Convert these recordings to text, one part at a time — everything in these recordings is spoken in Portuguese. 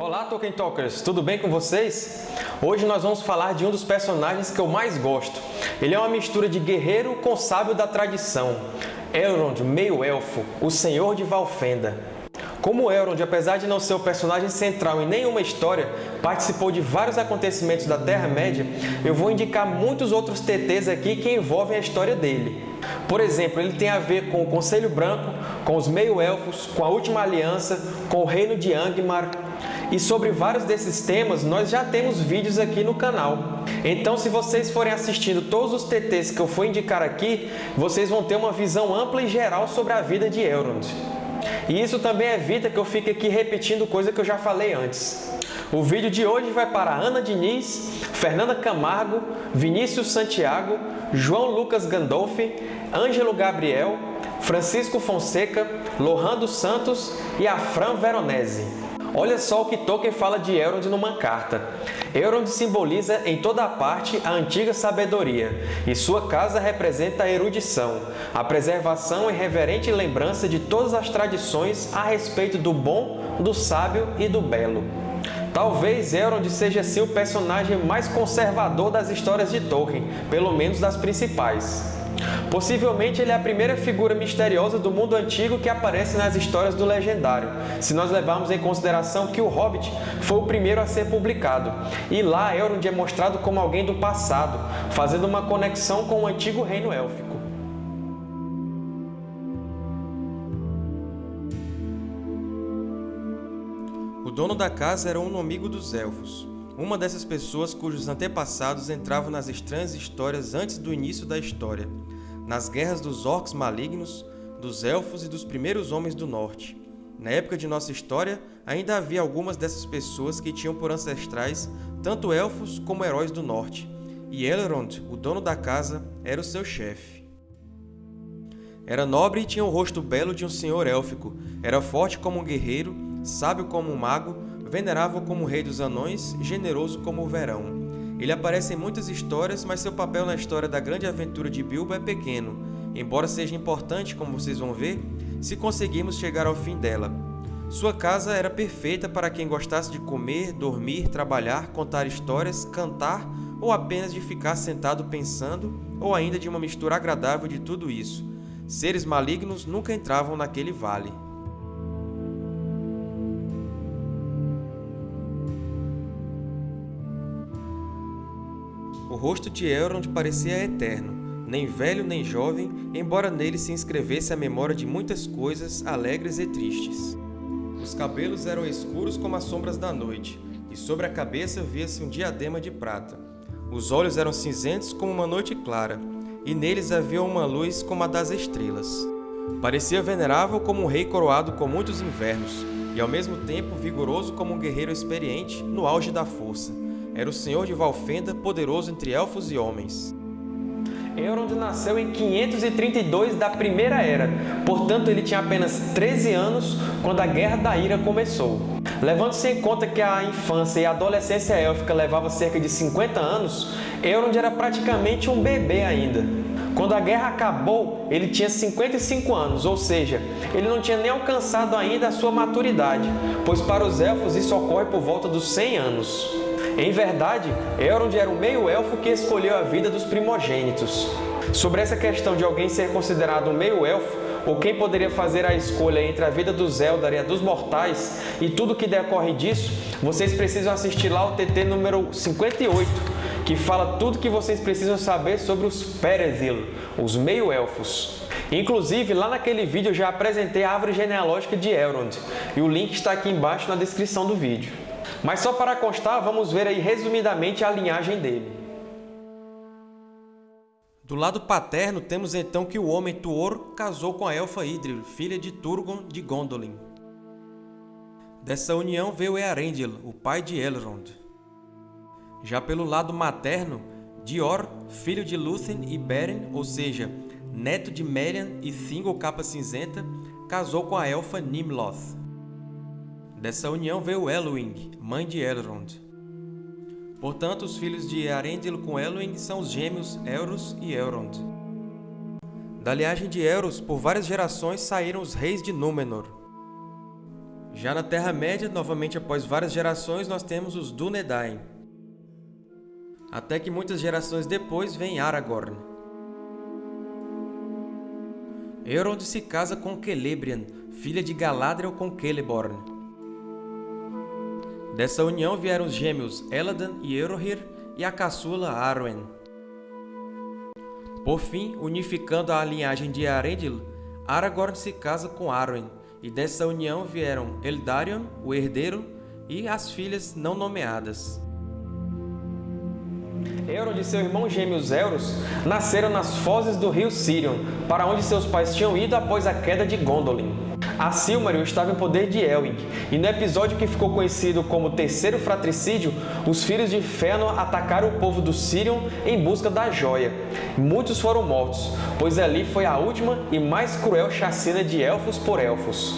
Olá Tolkien Talkers, tudo bem com vocês? Hoje nós vamos falar de um dos personagens que eu mais gosto. Ele é uma mistura de guerreiro com sábio da tradição. Elrond, meio-elfo, o Senhor de Valfenda. Como Elrond, apesar de não ser o personagem central em nenhuma história, participou de vários acontecimentos da Terra-média, eu vou indicar muitos outros TTs aqui que envolvem a história dele. Por exemplo, ele tem a ver com o Conselho Branco, com os Meio-Elfos, com a Última Aliança, com o Reino de Angmar, e sobre vários desses temas nós já temos vídeos aqui no canal. Então se vocês forem assistindo todos os TTs que eu for indicar aqui, vocês vão ter uma visão ampla e geral sobre a vida de Elrond. E isso também evita que eu fique aqui repetindo coisa que eu já falei antes. O vídeo de hoje vai para Ana Diniz, Fernanda Camargo, Vinícius Santiago, João Lucas Gandolfi, Ângelo Gabriel, Francisco Fonseca, Lohan dos Santos e Afran Veronese. Olha só o que Tolkien fala de Elrond numa carta. Elrond simboliza em toda a parte a antiga sabedoria, e sua casa representa a erudição, a preservação e reverente lembrança de todas as tradições a respeito do bom, do sábio e do belo. Talvez Elrond seja assim o personagem mais conservador das histórias de Tolkien, pelo menos das principais. Possivelmente ele é a primeira figura misteriosa do mundo antigo que aparece nas histórias do Legendário, se nós levarmos em consideração que o Hobbit foi o primeiro a ser publicado, e lá Elrond é mostrado como alguém do passado, fazendo uma conexão com o antigo reino élfico. O dono da casa era um amigo dos Elfos, uma dessas pessoas cujos antepassados entravam nas estranhas histórias antes do início da história, nas guerras dos orcs malignos, dos elfos e dos primeiros homens do norte. Na época de nossa história, ainda havia algumas dessas pessoas que tinham por ancestrais tanto elfos como heróis do norte, e Elrond, o dono da casa, era o seu chefe. Era nobre e tinha o rosto belo de um senhor élfico, era forte como um guerreiro, sábio como um mago, venerável como rei dos anões, generoso como o verão. Ele aparece em muitas histórias, mas seu papel na história da grande aventura de Bilbo é pequeno, embora seja importante, como vocês vão ver, se conseguirmos chegar ao fim dela. Sua casa era perfeita para quem gostasse de comer, dormir, trabalhar, contar histórias, cantar ou apenas de ficar sentado pensando, ou ainda de uma mistura agradável de tudo isso. Seres malignos nunca entravam naquele vale. Rosto de Elrond parecia eterno, nem velho nem jovem, embora nele se inscrevesse a memória de muitas coisas alegres e tristes. Os cabelos eram escuros como as sombras da noite, e sobre a cabeça via-se um diadema de prata. Os olhos eram cinzentos como uma noite clara, e neles havia uma luz como a das estrelas. Parecia venerável como um rei coroado com muitos invernos, e ao mesmo tempo vigoroso como um guerreiro experiente no auge da força era o senhor de Valfenda, poderoso entre elfos e homens. Elrond nasceu em 532 da Primeira Era, portanto ele tinha apenas 13 anos quando a Guerra da Ira começou. Levando-se em conta que a infância e a adolescência élfica levava cerca de 50 anos, Elrond era praticamente um bebê ainda. Quando a guerra acabou, ele tinha 55 anos, ou seja, ele não tinha nem alcançado ainda a sua maturidade, pois para os elfos isso ocorre por volta dos 100 anos. Em verdade, Elrond era o meio-elfo que escolheu a vida dos primogênitos. Sobre essa questão de alguém ser considerado um meio-elfo, ou quem poderia fazer a escolha entre a vida dos Eldar e a dos mortais, e tudo que decorre disso, vocês precisam assistir lá o TT número 58, que fala tudo que vocês precisam saber sobre os Perezil, os meio-elfos. Inclusive, lá naquele vídeo eu já apresentei a árvore genealógica de Elrond, e o link está aqui embaixo na descrição do vídeo. Mas só para constar, vamos ver aí resumidamente a linhagem dele. Do lado paterno, temos então que o homem Tuor casou com a elfa Idril, filha de Turgon de Gondolin. Dessa união veio Earendil, o pai de Elrond. Já pelo lado materno, Dior, filho de Lúthien e Beren, ou seja, neto de Merian e Thingol Capa Cinzenta, casou com a elfa Nimloth. Dessa união veio Elwing, mãe de Elrond. Portanto, os filhos de Earendil com Elwing são os gêmeos Elros e Elrond. Da linhagem de Elros, por várias gerações saíram os reis de Númenor. Já na Terra-média, novamente após várias gerações, nós temos os Dúnedain. Até que muitas gerações depois vem Aragorn. Elrond se casa com Celebrian, filha de Galadriel com Celeborn. Dessa união vieram os gêmeos Eladan e Erohir e a caçula Arwen. Por fim, unificando a linhagem de Arendil, Aragorn se casa com Arwen, e dessa união vieram Eldarion, o herdeiro, e as filhas não nomeadas. Elrond e seu irmão gêmeo Elros nasceram nas fozes do rio Sirion, para onde seus pais tinham ido após a queda de Gondolin. A Silmaril estava em poder de Elwing, e no episódio que ficou conhecido como Terceiro Fratricídio, os filhos de Fëanor atacaram o povo do Sirion em busca da joia. Muitos foram mortos, pois ali foi a última e mais cruel chacina de elfos por elfos.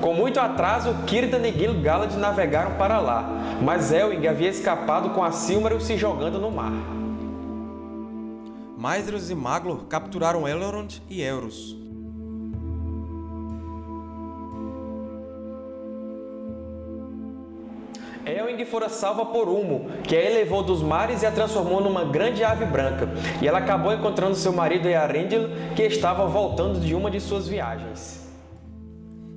Com muito atraso, Círdan e Gil-galad navegaram para lá, mas Elwing havia escapado com a Silmaril se jogando no mar. Maedhros e Maglor capturaram Elrond e Elros. Elwing fora salva por Humo, que a elevou dos mares e a transformou numa grande ave branca, e ela acabou encontrando seu marido Earendil, que estava voltando de uma de suas viagens.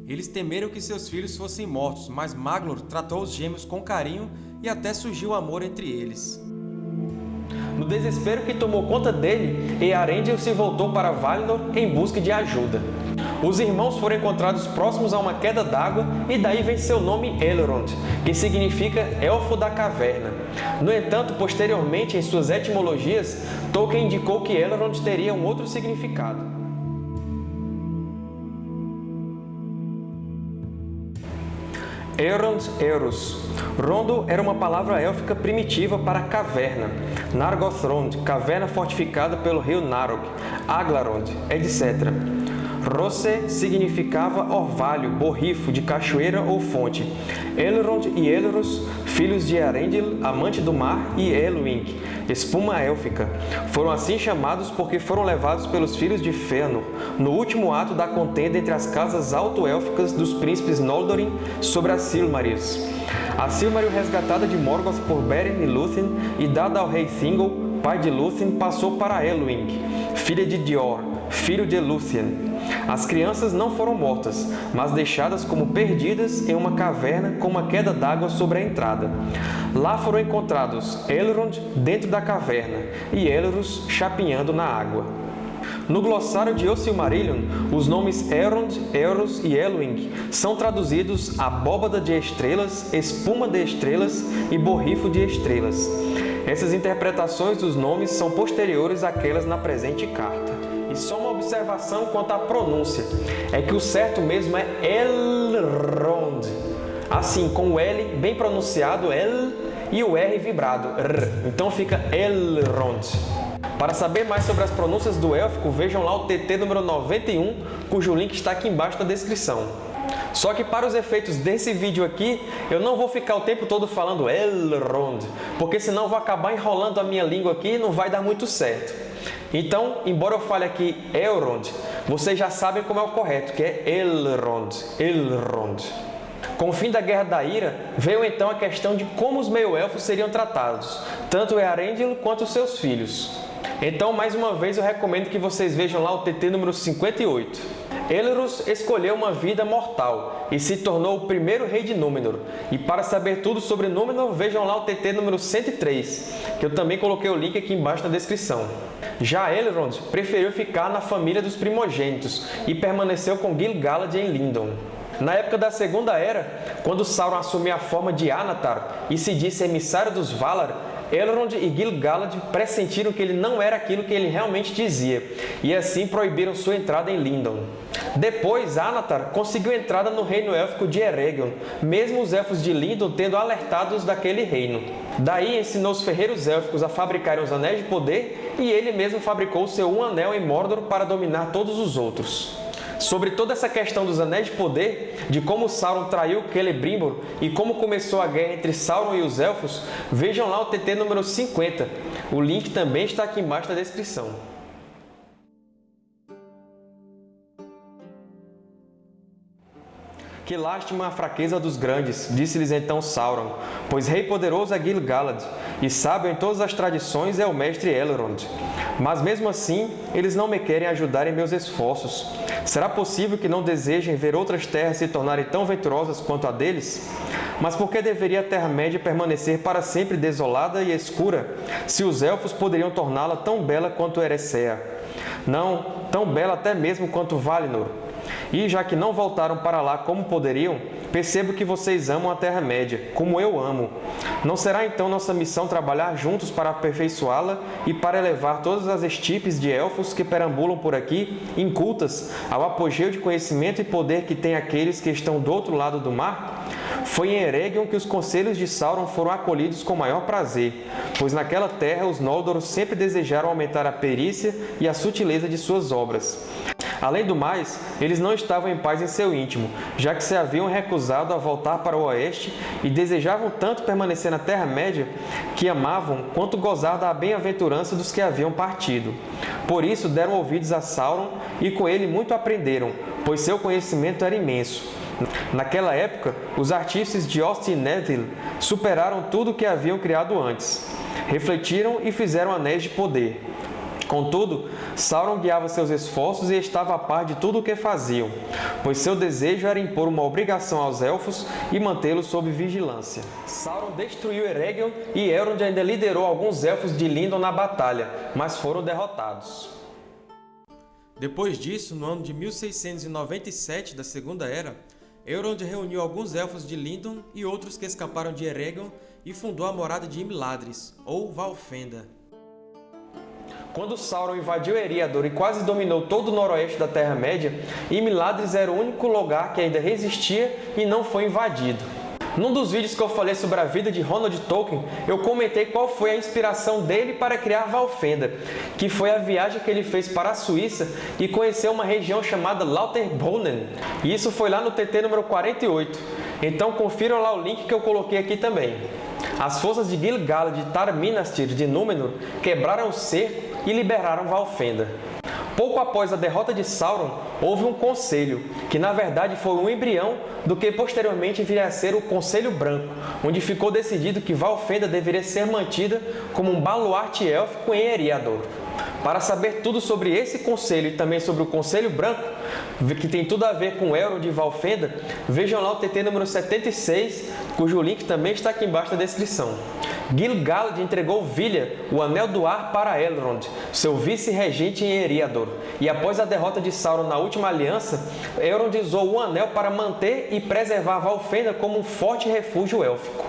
Eles temeram que seus filhos fossem mortos, mas Maglor tratou os gêmeos com carinho e até surgiu amor entre eles. No desespero que tomou conta dele, Earendil se voltou para Valinor em busca de ajuda. Os irmãos foram encontrados próximos a uma queda d'água e daí vem seu nome Elrond, que significa Elfo da Caverna. No entanto, posteriormente, em suas etimologias, Tolkien indicou que Elrond teria um outro significado. Elrond Eros. Rondo era uma palavra élfica primitiva para caverna. Nargothrond, caverna fortificada pelo rio Narog. Aglarond, etc. Rosse significava orvalho, borrifo, de cachoeira ou fonte. Elrond e Elros, filhos de Arendil, amante do mar, e Elwing, espuma élfica, foram assim chamados porque foram levados pelos filhos de Fëanor, no último ato da contenda entre as casas alto-élficas dos príncipes Noldorin sobre as Silmarils. A Silmaril resgatada de Morgoth por Beren e Lúthien e dada ao rei Thingol, pai de Lúthien, passou para Elwing, filha de Dior, filho de Lúthien. As crianças não foram mortas, mas deixadas como perdidas em uma caverna com uma queda d'água sobre a entrada. Lá foram encontrados Elrond dentro da caverna e Elros chapinhando na água. No glossário de Silmarillion, os nomes Elrond, Elros e Elwing são traduzidos abóbada de estrelas, espuma de estrelas e borrifo de estrelas. Essas interpretações dos nomes são posteriores àquelas na presente carta. E só uma observação quanto à pronúncia, é que o certo mesmo é Elrond. Assim, com o L bem pronunciado, El, e o R vibrado, R. Então fica Elrond. Para saber mais sobre as pronúncias do élfico, vejam lá o TT número 91, cujo link está aqui embaixo na descrição. Só que para os efeitos desse vídeo aqui, eu não vou ficar o tempo todo falando Elrond, porque senão vou acabar enrolando a minha língua aqui e não vai dar muito certo. Então, embora eu fale aqui Elrond, vocês já sabem como é o correto, que é Elrond, Elrond. Com o fim da Guerra da Ira, veio então a questão de como os meio-elfos seriam tratados, tanto Earendil quanto seus filhos. Então, mais uma vez, eu recomendo que vocês vejam lá o TT número 58. Elros escolheu uma vida mortal e se tornou o primeiro rei de Númenor. E para saber tudo sobre Númenor, vejam lá o TT número 103, que eu também coloquei o link aqui embaixo na descrição. Já Elrond preferiu ficar na família dos primogênitos e permaneceu com Gil-galad em Lindon. Na época da Segunda Era, quando Sauron assumiu a forma de Anatar e se disse emissário dos Valar, Elrond e Gil-galad pressentiram que ele não era aquilo que ele realmente dizia, e assim proibiram sua entrada em Lindon. Depois, Anatar conseguiu entrada no reino élfico de Eregion, mesmo os elfos de Lindon tendo alertados daquele reino. Daí ensinou os ferreiros élficos a fabricarem os Anéis de Poder e ele mesmo fabricou seu Um Anel em Mordor para dominar todos os outros. Sobre toda essa questão dos Anéis de Poder, de como Sauron traiu Celebrimbor e como começou a guerra entre Sauron e os Elfos, vejam lá o TT número 50. O link também está aqui embaixo na descrição. Que lástima a fraqueza dos grandes, disse-lhes então Sauron, pois rei poderoso é Gil-galad, e sábio em todas as tradições é o mestre Elrond. Mas mesmo assim, eles não me querem ajudar em meus esforços. Será possível que não desejem ver outras terras se tornarem tão venturosas quanto a deles? Mas por que deveria a Terra-média permanecer para sempre desolada e escura, se os Elfos poderiam torná-la tão bela quanto Eressëa? Não, tão bela até mesmo quanto Valinor. E já que não voltaram para lá como poderiam, percebo que vocês amam a Terra-média, como eu amo. Não será então nossa missão trabalhar juntos para aperfeiçoá-la e para elevar todas as estipes de elfos que perambulam por aqui, incultas, ao apogeu de conhecimento e poder que têm aqueles que estão do outro lado do mar? Foi em Eregion que os conselhos de Sauron foram acolhidos com maior prazer, pois naquela terra os Noldor sempre desejaram aumentar a perícia e a sutileza de suas obras. Além do mais, eles não estavam em paz em seu íntimo, já que se haviam recusado a voltar para o oeste e desejavam tanto permanecer na Terra-média que amavam quanto gozar da bem-aventurança dos que haviam partido. Por isso deram ouvidos a Sauron e com ele muito aprenderam, pois seu conhecimento era imenso. Naquela época, os artífices de Austin Neville superaram tudo o que haviam criado antes. Refletiram e fizeram anéis de poder. Contudo, Sauron guiava seus esforços e estava a par de tudo o que faziam, pois seu desejo era impor uma obrigação aos Elfos e mantê-los sob vigilância. Sauron destruiu Eregion e Elrond ainda liderou alguns Elfos de Lindon na batalha, mas foram derrotados. Depois disso, no ano de 1697 da Segunda Era, Elrond reuniu alguns Elfos de Lindon e outros que escaparam de Eregion e fundou a morada de Imladris, ou Valfenda. Quando Sauron invadiu Eriador e quase dominou todo o noroeste da Terra-média, Imladris era o único lugar que ainda resistia e não foi invadido. Num dos vídeos que eu falei sobre a vida de Ronald Tolkien, eu comentei qual foi a inspiração dele para criar Valfenda, que foi a viagem que ele fez para a Suíça e conheceu uma região chamada Lauterbrunnen. E isso foi lá no TT número 48. Então confiram lá o link que eu coloquei aqui também. As forças de Gil-galad de Tar-Minastir de Númenor quebraram o cerco e liberaram Valfenda. Pouco após a derrota de Sauron, houve um conselho, que na verdade foi um embrião do que posteriormente viria a ser o Conselho Branco, onde ficou decidido que Valfenda deveria ser mantida como um baluarte élfico em Eriador. Para saber tudo sobre esse conselho e também sobre o Conselho Branco, que tem tudo a ver com Elrond de Valfenda, vejam lá o TT número 76, cujo link também está aqui embaixo na descrição. Gil-galad entregou Vilha, o Anel do Ar, para Elrond, seu vice-regente em Eriador. E após a derrota de Sauron na Última Aliança, Elrond usou o Anel para manter e preservar Valfenda como um forte refúgio élfico.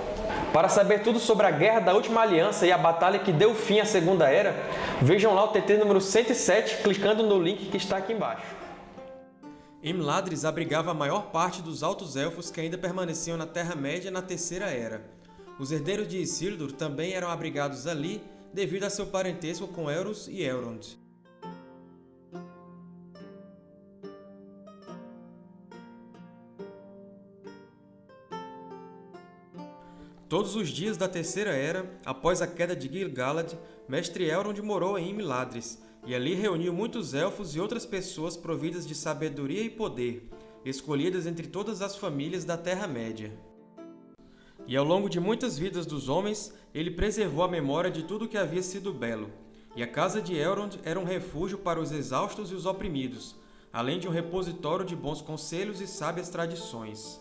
Para saber tudo sobre a Guerra da Última Aliança e a batalha que deu fim à Segunda Era, vejam lá o TT número 107 clicando no link que está aqui embaixo. Imladris abrigava a maior parte dos Altos Elfos que ainda permaneciam na Terra-média na Terceira Era. Os herdeiros de Isildur também eram abrigados ali devido a seu parentesco com Elros e Elrond. Todos os dias da Terceira Era, após a queda de Gil-galad, Mestre Elrond morou em Imladris, e ali reuniu muitos Elfos e outras pessoas providas de sabedoria e poder, escolhidas entre todas as famílias da Terra-média. E ao longo de muitas vidas dos homens, ele preservou a memória de tudo que havia sido belo. E a casa de Elrond era um refúgio para os exaustos e os oprimidos, além de um repositório de bons conselhos e sábias tradições.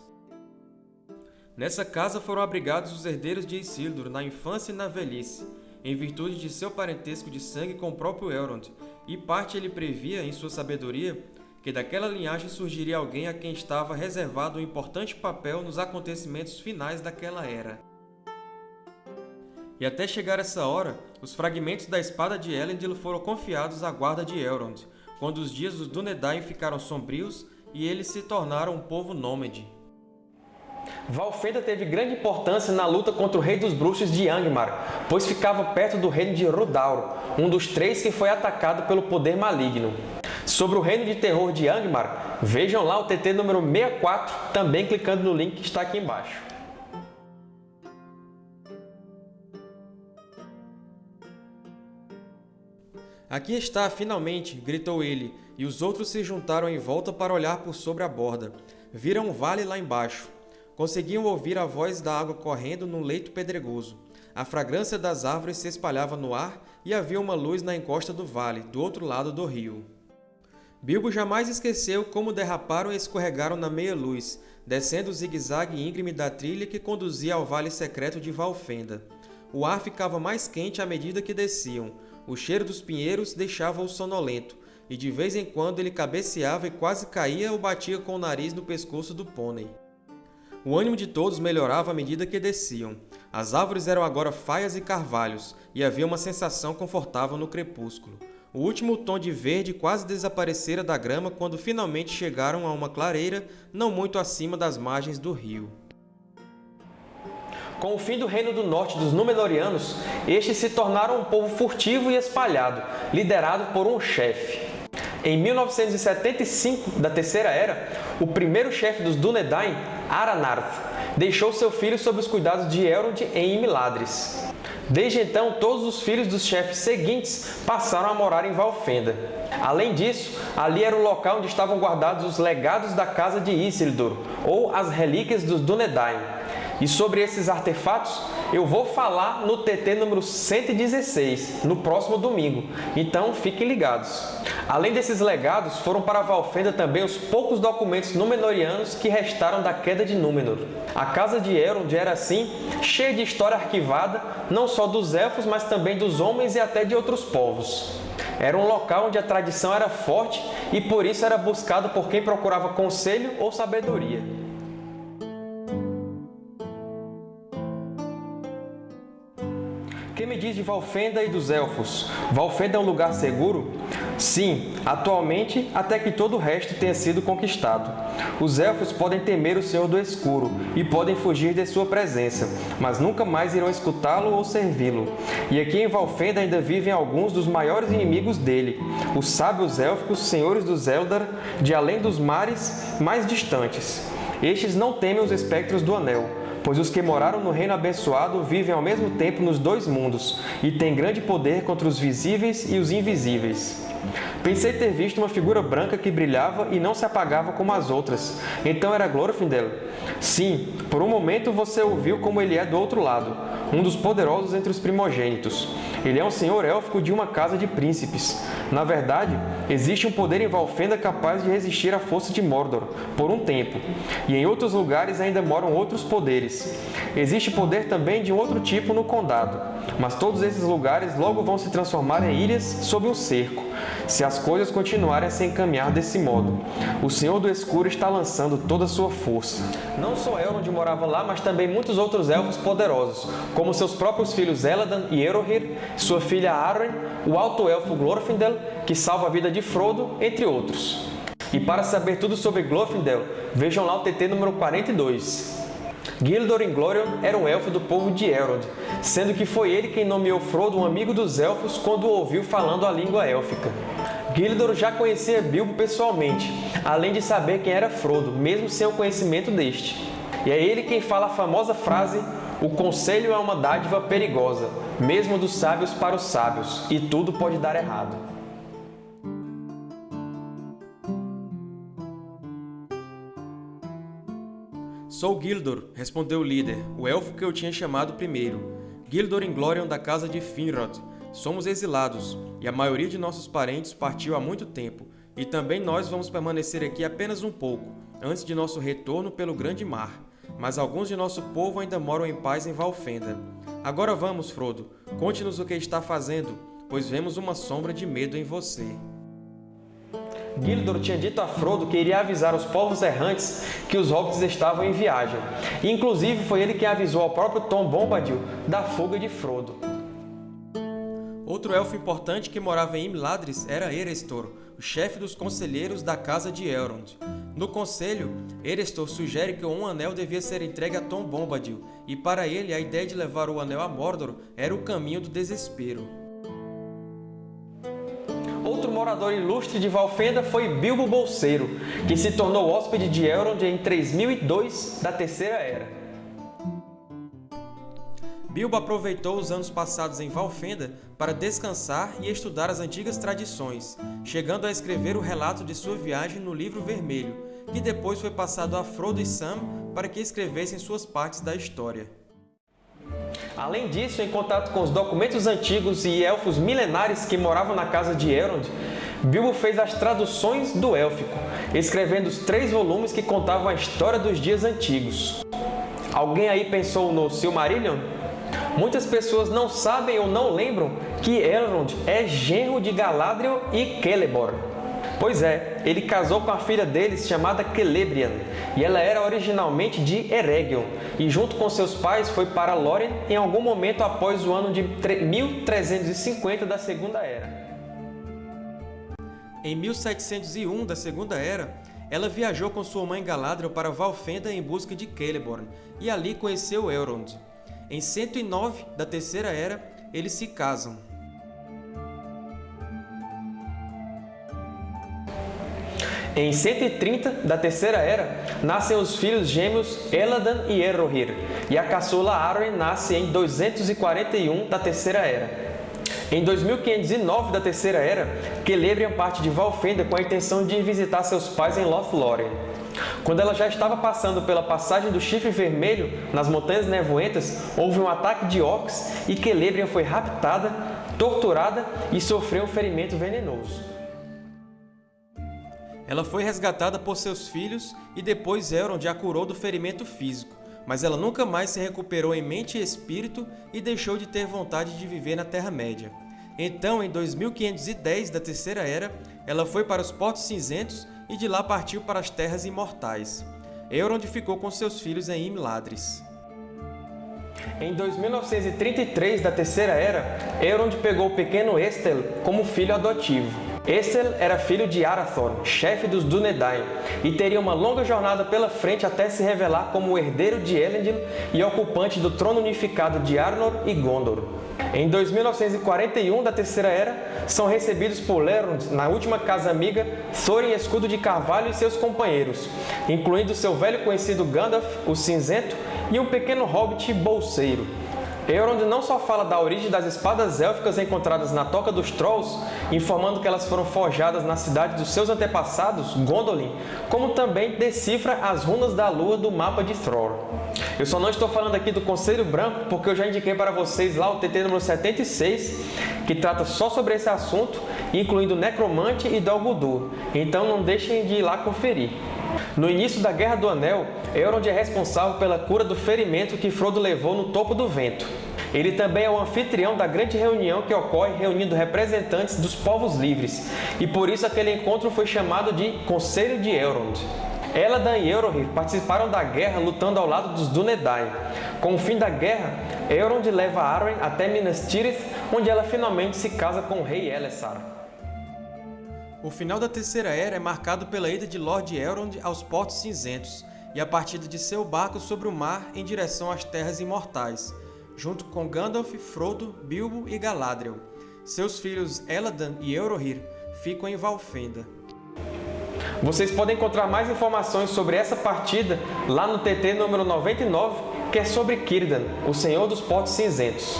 Nessa casa foram abrigados os herdeiros de Isildur na infância e na velhice, em virtude de seu parentesco de sangue com o próprio Elrond, e parte ele previa, em sua sabedoria, que daquela linhagem surgiria alguém a quem estava reservado um importante papel nos acontecimentos finais daquela era. E até chegar essa hora, os fragmentos da espada de Elendil foram confiados à guarda de Elrond, quando os dias dos Dúnedain ficaram sombrios e eles se tornaram um povo nômade. Valfenda teve grande importância na luta contra o rei dos bruxos de Angmar, pois ficava perto do reino de Rudaur, um dos três que foi atacado pelo poder maligno. Sobre o reino de terror de Angmar, vejam lá o TT número 64, também clicando no link que está aqui embaixo. Aqui está, finalmente! gritou ele, e os outros se juntaram em volta para olhar por sobre a borda. Viram um vale lá embaixo. Conseguiam ouvir a voz da água correndo num leito pedregoso. A fragrância das árvores se espalhava no ar e havia uma luz na encosta do vale, do outro lado do rio. Bilbo jamais esqueceu como derraparam e escorregaram na meia-luz, descendo o zigue-zague íngreme da trilha que conduzia ao vale secreto de Valfenda. O ar ficava mais quente à medida que desciam. O cheiro dos pinheiros deixava-o sonolento, e de vez em quando ele cabeceava e quase caía ou batia com o nariz no pescoço do pônei. O ânimo de todos melhorava à medida que desciam. As árvores eram agora faias e carvalhos, e havia uma sensação confortável no crepúsculo. O último tom de verde quase desaparecera da grama quando finalmente chegaram a uma clareira não muito acima das margens do rio. Com o fim do Reino do Norte dos Númenóreanos, estes se tornaram um povo furtivo e espalhado, liderado por um chefe. Em 1975 da Terceira Era, o primeiro chefe dos Dúnedain, Aranarth, deixou seu filho sob os cuidados de Elrond em Imladris. Desde então, todos os filhos dos chefes seguintes passaram a morar em Valfenda. Além disso, ali era o local onde estavam guardados os legados da Casa de Isildur, ou as relíquias dos Dúnedain. E sobre esses artefatos, eu vou falar no TT número 116, no próximo domingo, então fiquem ligados. Além desses legados, foram para Valfenda também os poucos documentos Númenóreanos que restaram da queda de Númenor. A casa de Elrond era, assim, cheia de história arquivada, não só dos elfos, mas também dos homens e até de outros povos. Era um local onde a tradição era forte e por isso era buscado por quem procurava conselho ou sabedoria. Diz de Valfenda e dos Elfos? Valfenda é um lugar seguro? Sim, atualmente, até que todo o resto tenha sido conquistado. Os Elfos podem temer o Senhor do Escuro e podem fugir de sua presença, mas nunca mais irão escutá-lo ou servi-lo. E aqui em Valfenda ainda vivem alguns dos maiores inimigos dele, os sábios élficos, senhores dos Eldar, de além dos mares mais distantes. Estes não temem os espectros do Anel, pois os que moraram no reino abençoado vivem ao mesmo tempo nos dois mundos e têm grande poder contra os visíveis e os invisíveis. Pensei ter visto uma figura branca que brilhava e não se apagava como as outras. Então era Glorfindel? Sim, por um momento você ouviu como ele é do outro lado, um dos poderosos entre os primogênitos. Ele é um senhor élfico de uma casa de príncipes. Na verdade, existe um poder em Valfenda capaz de resistir à força de Mordor, por um tempo, e em outros lugares ainda moram outros poderes. Existe poder também de outro tipo no Condado, mas todos esses lugares logo vão se transformar em ilhas sob um cerco, se as coisas continuarem a se encaminhar desse modo. O Senhor do Escuro está lançando toda a sua força. Não só Elrond morava lá, mas também muitos outros elfos poderosos, como seus próprios filhos Eladan e Erohir, sua filha Arwen, o alto elfo Glorfindel, que salva a vida de Frodo, entre outros. E para saber tudo sobre Glorfindel, vejam lá o TT número 42. Gildor Inglorion era um elfo do povo de Elrond, sendo que foi ele quem nomeou Frodo um amigo dos elfos quando o ouviu falando a língua élfica. Gildor já conhecia Bilbo pessoalmente, além de saber quem era Frodo, mesmo sem o conhecimento deste. E é ele quem fala a famosa frase o conselho é uma dádiva perigosa, mesmo dos sábios para os sábios, e tudo pode dar errado. Sou Gildor, respondeu o líder, o elfo que eu tinha chamado primeiro. Gildor Inglorion da casa de Finrod. Somos exilados, e a maioria de nossos parentes partiu há muito tempo, e também nós vamos permanecer aqui apenas um pouco, antes de nosso retorno pelo grande mar. Mas alguns de nosso povo ainda moram em paz em Valfenda. Agora vamos, Frodo, conte-nos o que está fazendo, pois vemos uma sombra de medo em você. Gildor tinha dito a Frodo que iria avisar os povos errantes que os hobbits estavam em viagem. E, inclusive, foi ele quem avisou ao próprio Tom Bombadil da fuga de Frodo. Outro elfo importante que morava em Imladris era Erestor, o chefe dos conselheiros da casa de Elrond. No conselho, Erestor sugere que um anel devia ser entregue a Tom Bombadil, e para ele a ideia de levar o anel a Mordor era o caminho do desespero. Outro morador ilustre de Valfenda foi Bilbo Bolseiro, que se tornou hóspede de Elrond em 3002 da Terceira Era. Bilbo aproveitou os anos passados em Valfenda para descansar e estudar as antigas tradições, chegando a escrever o relato de sua viagem no Livro Vermelho, que depois foi passado a Frodo e Sam para que escrevessem suas partes da história. Além disso, em contato com os documentos antigos e elfos milenares que moravam na casa de Elrond, Bilbo fez as traduções do élfico, escrevendo os três volumes que contavam a história dos dias antigos. Alguém aí pensou no Silmarillion? Muitas pessoas não sabem ou não lembram que Elrond é genro de Galadriel e Celeborn. Pois é, ele casou com a filha deles chamada Celebrian, e ela era originalmente de Eregion, e junto com seus pais foi para Lórien em algum momento após o ano de 1350 da Segunda Era. Em 1701 da Segunda Era, ela viajou com sua mãe Galadriel para Valfenda em busca de Celeborn, e ali conheceu Elrond. Em 109 da Terceira Era, eles se casam. Em 130 da Terceira Era, nascem os filhos gêmeos Eladan e Erohir, e a caçula Arwen nasce em 241 da Terceira Era. Em 2509 da Terceira Era, Celebrian parte de Valfenda com a intenção de visitar seus pais em Lothlórien. Quando ela já estava passando pela passagem do Chifre Vermelho, nas Montanhas Nevoentas, houve um ataque de orcs e Celebrian foi raptada, torturada e sofreu um ferimento venenoso. Ela foi resgatada por seus filhos e depois Elrond a curou do ferimento físico mas ela nunca mais se recuperou em mente e espírito e deixou de ter vontade de viver na Terra-média. Então, em 2510 da Terceira Era, ela foi para os Portos Cinzentos e de lá partiu para as Terras Imortais. Elrond ficou com seus filhos em Imladris. Em 2933 da Terceira Era, Elrond pegou o pequeno Estel como filho adotivo. Estel era filho de Arathorn, chefe dos Dúnedain, e teria uma longa jornada pela frente até se revelar como o herdeiro de Elendil e ocupante do trono unificado de Arnor e Gondor. Em 2941 da Terceira Era, são recebidos por Lerond na última casa amiga Thorin Escudo de Carvalho e seus companheiros, incluindo seu velho conhecido Gandalf, o Cinzento, e um pequeno hobbit bolseiro. Elrond não só fala da origem das espadas élficas encontradas na Toca dos Trolls, informando que elas foram forjadas na cidade dos seus antepassados, Gondolin, como também decifra as runas da lua do mapa de Thror. Eu só não estou falando aqui do Conselho Branco, porque eu já indiquei para vocês lá o TT número 76, que trata só sobre esse assunto, incluindo Necromante e Dol Guldur. Então não deixem de ir lá conferir. No início da Guerra do Anel, Elrond é responsável pela cura do ferimento que Frodo levou no topo do vento. Ele também é o anfitrião da grande reunião que ocorre reunindo representantes dos povos livres, e por isso aquele encontro foi chamado de Conselho de Elrond. Eladan e Eorohir participaram da guerra lutando ao lado dos Dúnedain. Com o fim da guerra, Elrond leva Arwen até Minas Tirith, onde ela finalmente se casa com o rei Elessar. O final da Terceira Era é marcado pela ida de Lord Elrond aos Portos Cinzentos e a partida de seu barco sobre o mar em direção às Terras Imortais, junto com Gandalf, Frodo, Bilbo e Galadriel. Seus filhos Eladan e Eorohir ficam em Valfenda. Vocês podem encontrar mais informações sobre essa partida lá no TT número 99, que é sobre Círdan, o Senhor dos Portos Cinzentos.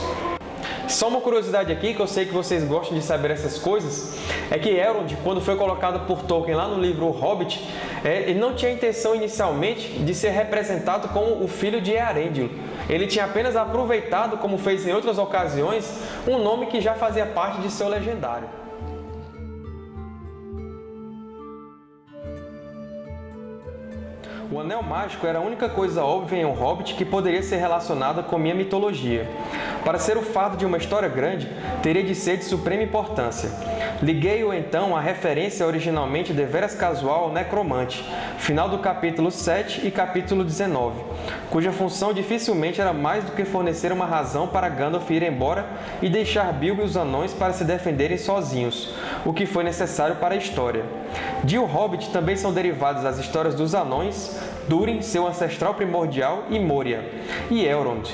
Só uma curiosidade aqui, que eu sei que vocês gostam de saber essas coisas, é que Elrond, quando foi colocado por Tolkien lá no livro O Hobbit, é, ele não tinha intenção inicialmente de ser representado como o filho de Earendil. Ele tinha apenas aproveitado, como fez em outras ocasiões, um nome que já fazia parte de seu legendário. O Anel Mágico era a única coisa óbvia em um Hobbit que poderia ser relacionada com minha mitologia. Para ser o fardo de uma história grande, teria de ser de suprema importância. Liguei-o então à referência originalmente deveras casual ao Necromante, final do capítulo 7 e capítulo 19, cuja função dificilmente era mais do que fornecer uma razão para Gandalf ir embora e deixar Bilbo e os anões para se defenderem sozinhos, o que foi necessário para a história. De O Hobbit também são derivadas as histórias dos anões, Durin, seu ancestral primordial, e Moria, e Elrond.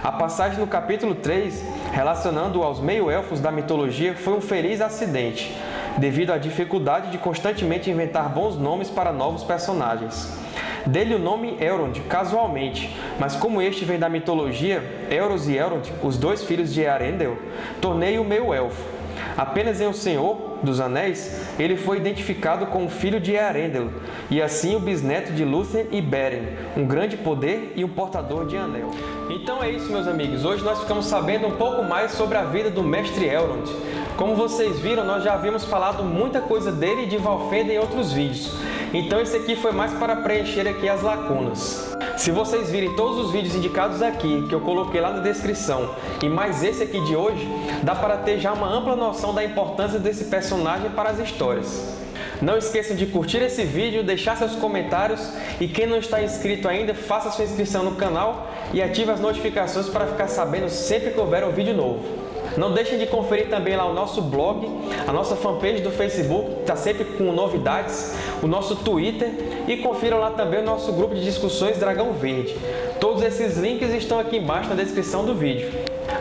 A passagem no capítulo 3, relacionando-o aos meio-elfos da mitologia, foi um feliz acidente, devido à dificuldade de constantemente inventar bons nomes para novos personagens. Dele o nome Elrond, casualmente, mas como este vem da mitologia, Elros e Elrond, os dois filhos de Earendel, tornei-o meio-elfo. Apenas em O Senhor dos Anéis, ele foi identificado como filho de Earendel, e assim o bisneto de Lúthien e Beren, um grande poder e um portador de anel. Então é isso, meus amigos. Hoje nós ficamos sabendo um pouco mais sobre a vida do Mestre Elrond. Como vocês viram, nós já havíamos falado muita coisa dele e de Valfenda em outros vídeos. Então esse aqui foi mais para preencher aqui as lacunas. Se vocês virem todos os vídeos indicados aqui, que eu coloquei lá na descrição, e mais esse aqui de hoje, dá para ter já uma ampla noção da importância desse personagem para as histórias. Não esqueçam de curtir esse vídeo, deixar seus comentários e quem não está inscrito ainda, faça sua inscrição no canal e ative as notificações para ficar sabendo sempre que houver um vídeo novo. Não deixem de conferir também lá o nosso blog, a nossa fanpage do Facebook, está sempre com novidades, o nosso Twitter e confiram lá também o nosso grupo de discussões Dragão Verde. Todos esses links estão aqui embaixo na descrição do vídeo.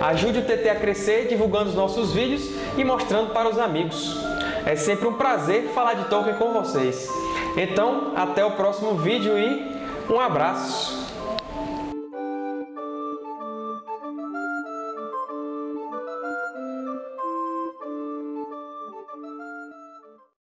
Ajude o TT a crescer divulgando os nossos vídeos e mostrando para os amigos. É sempre um prazer falar de Tolkien com vocês. Então, até o próximo vídeo e um abraço!